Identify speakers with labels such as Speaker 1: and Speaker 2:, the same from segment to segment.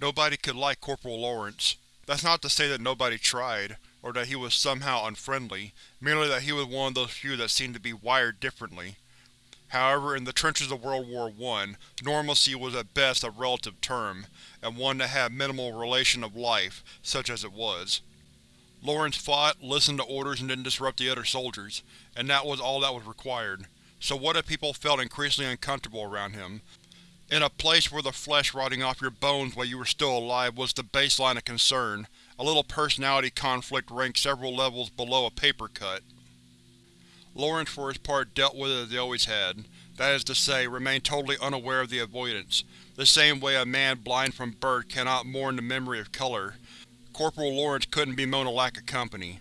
Speaker 1: Nobody could like Corporal Lawrence. That's not to say that nobody tried, or that he was somehow unfriendly, merely that he was one of those few that seemed to be wired differently. However, in the trenches of World War I, normalcy was at best a relative term, and one that had minimal relation of life, such as it was. Lawrence fought, listened to orders, and didn't disrupt the other soldiers, and that was all that was required. So what if people felt increasingly uncomfortable around him? In a place where the flesh rotting off your bones while you were still alive was the baseline of concern, a little personality conflict ranked several levels below a paper cut. Lawrence for his part dealt with it as he always had, that is to say, remained totally unaware of the avoidance, the same way a man blind from birth cannot mourn the memory of color. Corporal Lawrence couldn't bemoan a lack of company.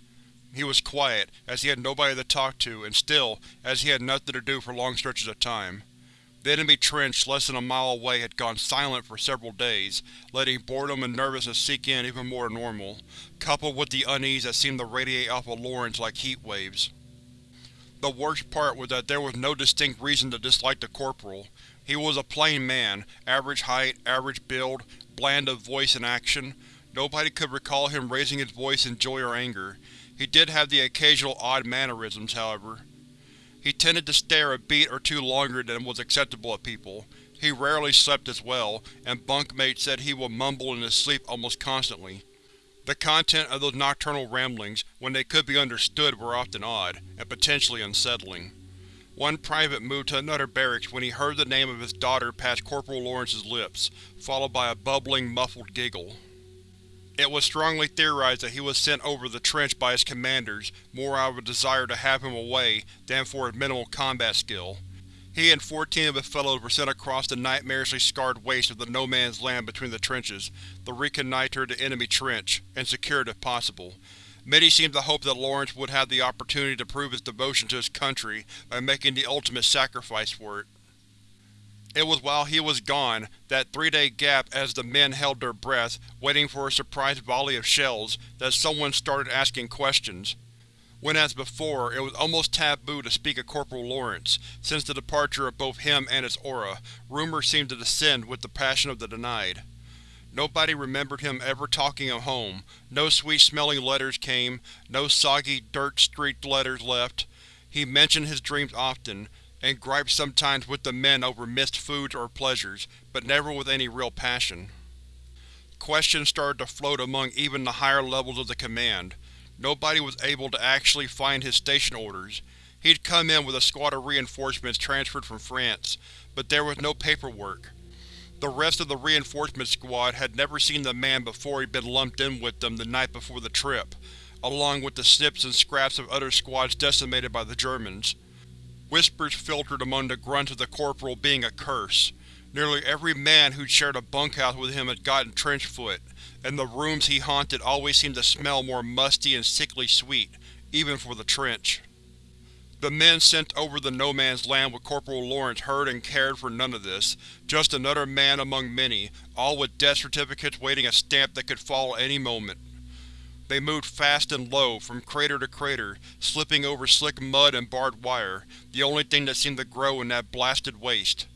Speaker 1: He was quiet, as he had nobody to talk to, and still, as he had nothing to do for long stretches of time. The enemy trench less than a mile away had gone silent for several days, letting boredom and nervousness seep in even more than normal, coupled with the unease that seemed to radiate off of Lawrence like heat waves. The worst part was that there was no distinct reason to dislike the Corporal. He was a plain man, average height, average build, bland of voice and action. Nobody could recall him raising his voice in joy or anger. He did have the occasional odd mannerisms, however. He tended to stare a beat or two longer than was acceptable at people. He rarely slept as well, and bunkmates said he would mumble in his sleep almost constantly. The content of those nocturnal ramblings, when they could be understood, were often odd, and potentially unsettling. One private moved to another barracks when he heard the name of his daughter pass Corporal Lawrence's lips, followed by a bubbling, muffled giggle. It was strongly theorized that he was sent over the trench by his commanders, more out of a desire to have him away than for his minimal combat skill. He and fourteen of his fellows were sent across the nightmarishly scarred waste of the no-man's land between the trenches, to reconnoiter the enemy trench, and secure it if possible. Many seemed to hope that Lawrence would have the opportunity to prove his devotion to his country by making the ultimate sacrifice for it. It was while he was gone, that three-day gap as the men held their breath, waiting for a surprise volley of shells, that someone started asking questions. When as before, it was almost taboo to speak of Corporal Lawrence, since the departure of both him and his aura, rumor seemed to descend with the passion of the denied. Nobody remembered him ever talking of home, no sweet-smelling letters came, no soggy, dirt-streaked letters left. He mentioned his dreams often, and griped sometimes with the men over missed foods or pleasures, but never with any real passion. Questions started to float among even the higher levels of the command. Nobody was able to actually find his station orders. He'd come in with a squad of reinforcements transferred from France, but there was no paperwork. The rest of the reinforcement squad had never seen the man before he'd been lumped in with them the night before the trip, along with the snips and scraps of other squads decimated by the Germans. Whispers filtered among the grunts of the Corporal being a curse. Nearly every man who'd shared a bunkhouse with him had gotten trench-foot, and the rooms he haunted always seemed to smell more musty and sickly sweet, even for the trench. The men sent over the no-man's land with Corporal Lawrence heard and cared for none of this, just another man among many, all with death certificates waiting a stamp that could fall any moment. They moved fast and low, from crater to crater, slipping over slick mud and barbed wire, the only thing that seemed to grow in that blasted waste.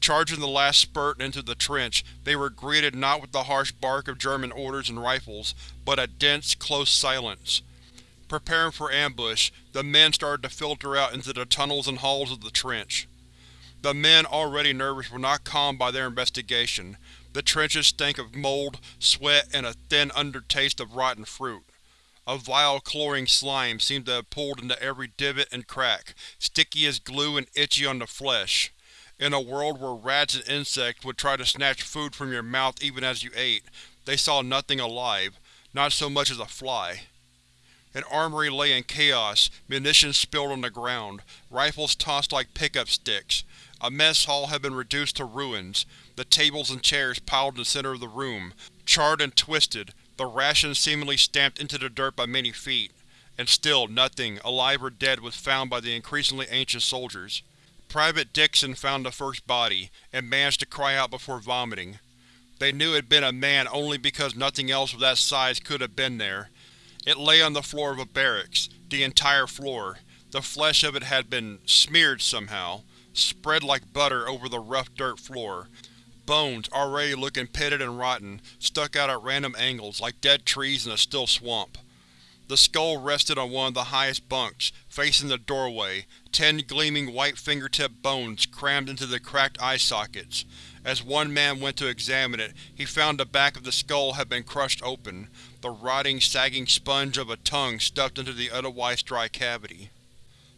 Speaker 1: Charging the last spurt into the trench, they were greeted not with the harsh bark of German orders and rifles, but a dense, close silence. Preparing for ambush, the men started to filter out into the tunnels and halls of the trench. The men, already nervous, were not calmed by their investigation. The trenches stank of mold, sweat, and a thin undertaste of rotten fruit. A vile, cloying slime seemed to have pulled into every divot and crack, sticky as glue and itchy on the flesh. In a world where rats and insects would try to snatch food from your mouth even as you ate, they saw nothing alive, not so much as a fly. An armory lay in chaos, munitions spilled on the ground, rifles tossed like pickup sticks. A mess hall had been reduced to ruins, the tables and chairs piled in the center of the room, charred and twisted, the rations seemingly stamped into the dirt by many feet. And still nothing, alive or dead, was found by the increasingly anxious soldiers. Private Dixon found the first body, and managed to cry out before vomiting. They knew it had been a man only because nothing else of that size could have been there. It lay on the floor of a barracks, the entire floor. The flesh of it had been smeared somehow, spread like butter over the rough dirt floor, bones, already looking pitted and rotten, stuck out at random angles, like dead trees in a still swamp. The skull rested on one of the highest bunks, facing the doorway, ten gleaming white fingertip bones crammed into the cracked eye sockets. As one man went to examine it, he found the back of the skull had been crushed open, the rotting, sagging sponge of a tongue stuffed into the otherwise dry cavity.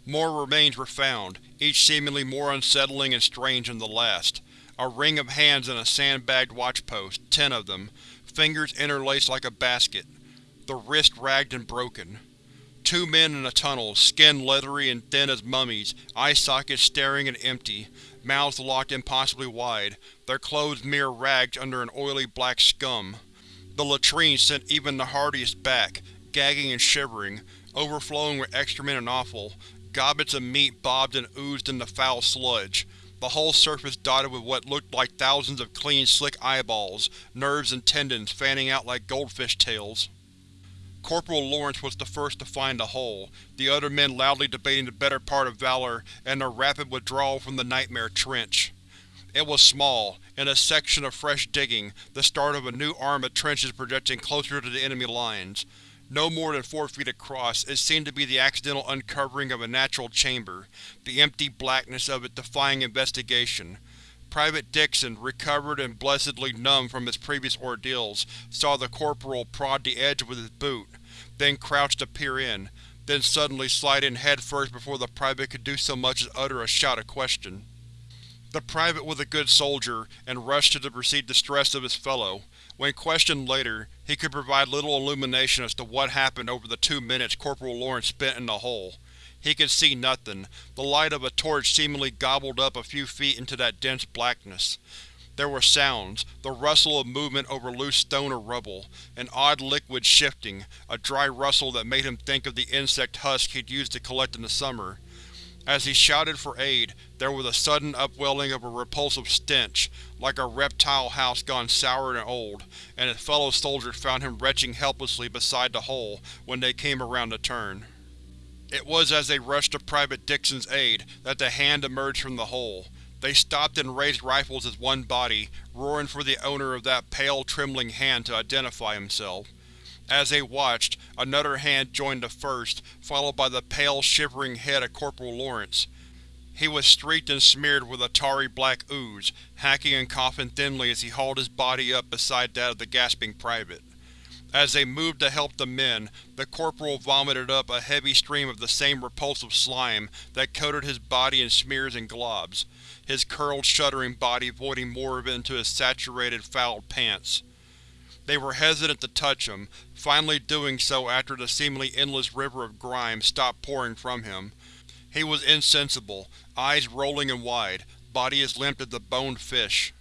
Speaker 1: More remains were found, each seemingly more unsettling and strange than the last. A ring of hands in a sandbagged watchpost, ten of them, fingers interlaced like a basket, the wrist ragged and broken. Two men in a tunnel, skin leathery and thin as mummies, eye sockets staring and empty, mouths locked impossibly wide, their clothes mere rags under an oily black scum. The latrine sent even the hardiest back, gagging and shivering, overflowing with excrement and offal. Gobbets of meat bobbed and oozed in the foul sludge, the whole surface dotted with what looked like thousands of clean, slick eyeballs, nerves and tendons fanning out like goldfish tails. Corporal Lawrence was the first to find the hole, the other men loudly debating the better part of valor and their rapid withdrawal from the Nightmare Trench. It was small, in a section of fresh digging, the start of a new arm of trenches projecting closer to the enemy lines. No more than four feet across, it seemed to be the accidental uncovering of a natural chamber, the empty blackness of it defying investigation. Private Dixon, recovered and blessedly numb from his previous ordeals, saw the corporal prod the edge with his boot, then crouched to peer in, then suddenly slide in headfirst before the private could do so much as utter a shout of question. The private was a good soldier, and rushed to the perceived distress of his fellow. When questioned later, he could provide little illumination as to what happened over the two minutes Corporal Lawrence spent in the hole. He could see nothing, the light of a torch seemingly gobbled up a few feet into that dense blackness. There were sounds, the rustle of movement over loose stone or rubble, an odd liquid shifting, a dry rustle that made him think of the insect husk he'd used to collect in the summer. As he shouted for aid, there was a sudden upwelling of a repulsive stench, like a reptile house gone sour and old, and his fellow soldiers found him retching helplessly beside the hole when they came around the turn. It was as they rushed to Private Dixon's aid that the Hand emerged from the hole. They stopped and raised rifles as one body, roaring for the owner of that pale, trembling hand to identify himself. As they watched, another hand joined the first, followed by the pale, shivering head of Corporal Lawrence. He was streaked and smeared with a tarry black ooze, hacking and coughing thinly as he hauled his body up beside that of the gasping private. As they moved to help the men, the corporal vomited up a heavy stream of the same repulsive slime that coated his body in smears and globs, his curled, shuddering body voiding more of it into his saturated, fouled pants. They were hesitant to touch him, finally doing so after the seemingly endless river of grime stopped pouring from him. He was insensible, eyes rolling and wide, body as limp as a boned fish.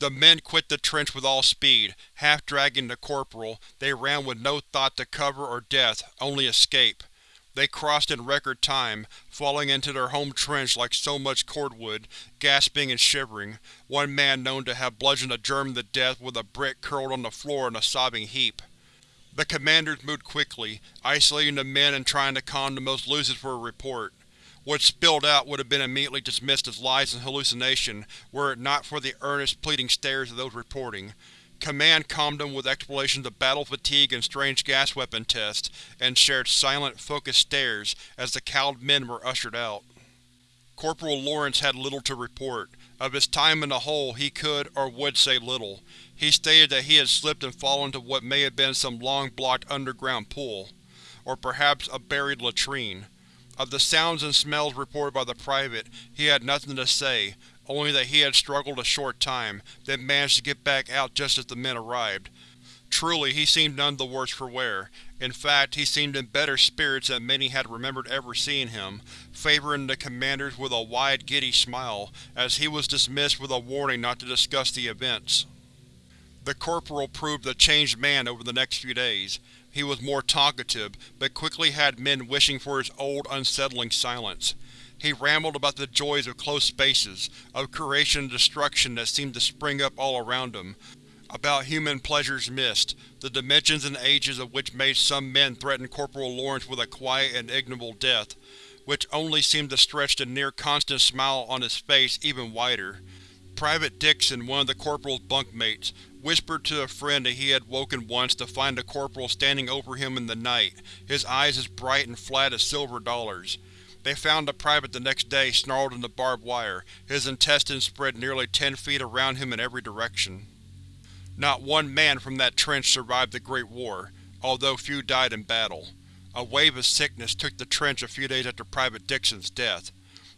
Speaker 1: The men quit the trench with all speed, half-dragging the corporal, they ran with no thought to cover or death, only escape. They crossed in record time, falling into their home trench like so much cordwood, gasping and shivering, one man known to have bludgeoned a German to death with a brick curled on the floor in a sobbing heap. The commanders moved quickly, isolating the men and trying to calm the most lucid for a report. What spilled out would have been immediately dismissed as lies and hallucination were it not for the earnest, pleading stares of those reporting. Command calmed them with explanations of battle fatigue and strange gas weapon tests, and shared silent, focused stares as the cowed men were ushered out. Corporal Lawrence had little to report. Of his time in the hole he could or would say little. He stated that he had slipped and fallen into what may have been some long-blocked underground pool. Or perhaps a buried latrine. Of the sounds and smells reported by the private, he had nothing to say, only that he had struggled a short time, then managed to get back out just as the men arrived. Truly, he seemed none the worse for wear. In fact, he seemed in better spirits than many had remembered ever seeing him, favoring the commanders with a wide, giddy smile, as he was dismissed with a warning not to discuss the events. The corporal proved a changed man over the next few days. He was more talkative, but quickly had men wishing for his old, unsettling silence. He rambled about the joys of close spaces, of creation and destruction that seemed to spring up all around him, about human pleasures missed, the dimensions and ages of which made some men threaten Corporal Lawrence with a quiet and ignoble death, which only seemed to stretch the near-constant smile on his face even wider. Private Dixon, one of the Corporal's bunkmates, whispered to a friend that he had woken once to find the Corporal standing over him in the night, his eyes as bright and flat as silver dollars. They found the Private the next day snarled in the barbed wire, his intestines spread nearly ten feet around him in every direction. Not one man from that trench survived the Great War, although few died in battle. A wave of sickness took the trench a few days after Private Dixon's death.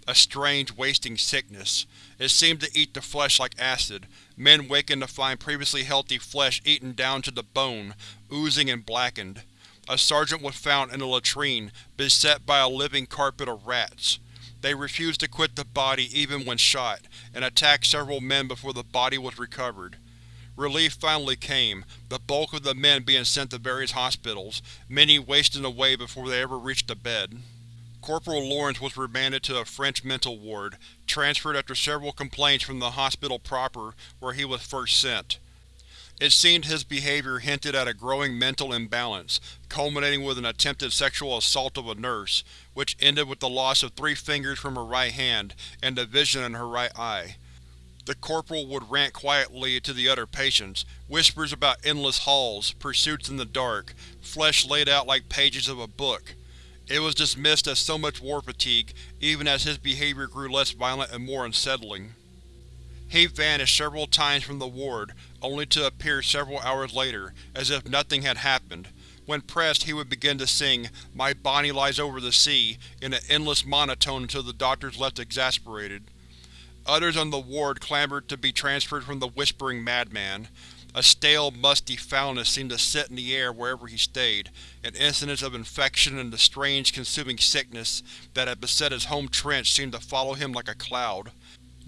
Speaker 1: A strange, wasting sickness. It seemed to eat the flesh like acid, men wakened to find previously healthy flesh eaten down to the bone, oozing and blackened. A sergeant was found in a latrine, beset by a living carpet of rats. They refused to quit the body even when shot, and attacked several men before the body was recovered. Relief finally came, the bulk of the men being sent to various hospitals, many wasting away before they ever reached a bed. Corporal Lawrence was remanded to a French mental ward, transferred after several complaints from the hospital proper where he was first sent. It seemed his behavior hinted at a growing mental imbalance, culminating with an attempted sexual assault of a nurse, which ended with the loss of three fingers from her right hand and the vision in her right eye. The corporal would rant quietly to the other patients, whispers about endless halls, pursuits in the dark, flesh laid out like pages of a book. It was dismissed as so much war fatigue, even as his behavior grew less violent and more unsettling. He vanished several times from the ward, only to appear several hours later, as if nothing had happened. When pressed, he would begin to sing My Bonnie Lies Over the Sea in an endless monotone until the doctors left exasperated. Others on the ward clamored to be transferred from the Whispering Madman. A stale, musty foulness seemed to sit in the air wherever he stayed, and incidents of infection and the strange, consuming sickness that had beset his home trench seemed to follow him like a cloud.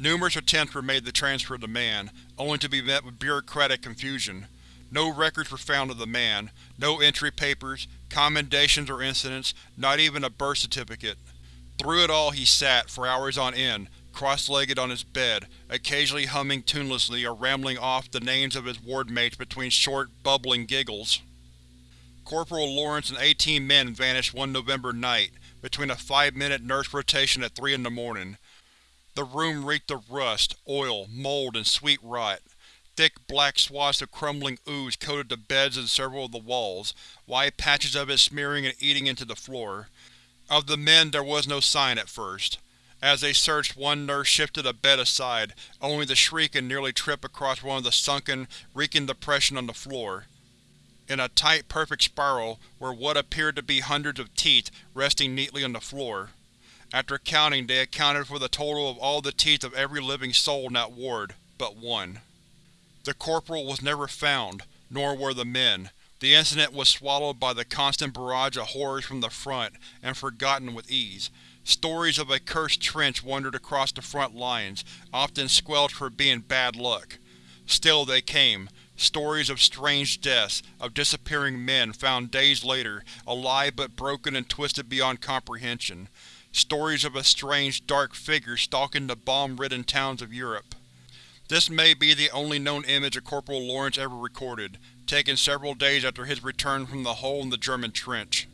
Speaker 1: Numerous attempts were made to transfer the man, only to be met with bureaucratic confusion. No records were found of the man, no entry papers, commendations or incidents, not even a birth certificate. Through it all he sat, for hours on end, cross-legged on his bed, occasionally humming tunelessly or rambling off the names of his ward-mates between short, bubbling giggles. Corporal Lawrence and 18 men vanished one November night, between a five-minute nurse rotation at 3 in the morning. The room reeked of rust, oil, mold, and sweet rot. Thick black swaths of crumbling ooze coated the beds and several of the walls, wide patches of it smearing and eating into the floor. Of the men there was no sign at first. As they searched, one nurse shifted a bed aside, only to shriek and nearly trip across one of the sunken, reeking depression on the floor. In a tight, perfect spiral were what appeared to be hundreds of teeth resting neatly on the floor. After counting, they accounted for the total of all the teeth of every living soul in that ward, but one. The corporal was never found, nor were the men. The incident was swallowed by the constant barrage of horrors from the front, and forgotten with ease. Stories of a cursed trench wandered across the front lines, often squelched for being bad luck. Still they came, stories of strange deaths, of disappearing men found days later, alive but broken and twisted beyond comprehension. Stories of a strange, dark figure stalking the bomb-ridden towns of Europe. This may be the only known image of Corporal Lawrence ever recorded, taken several days after his return from the hole in the German trench.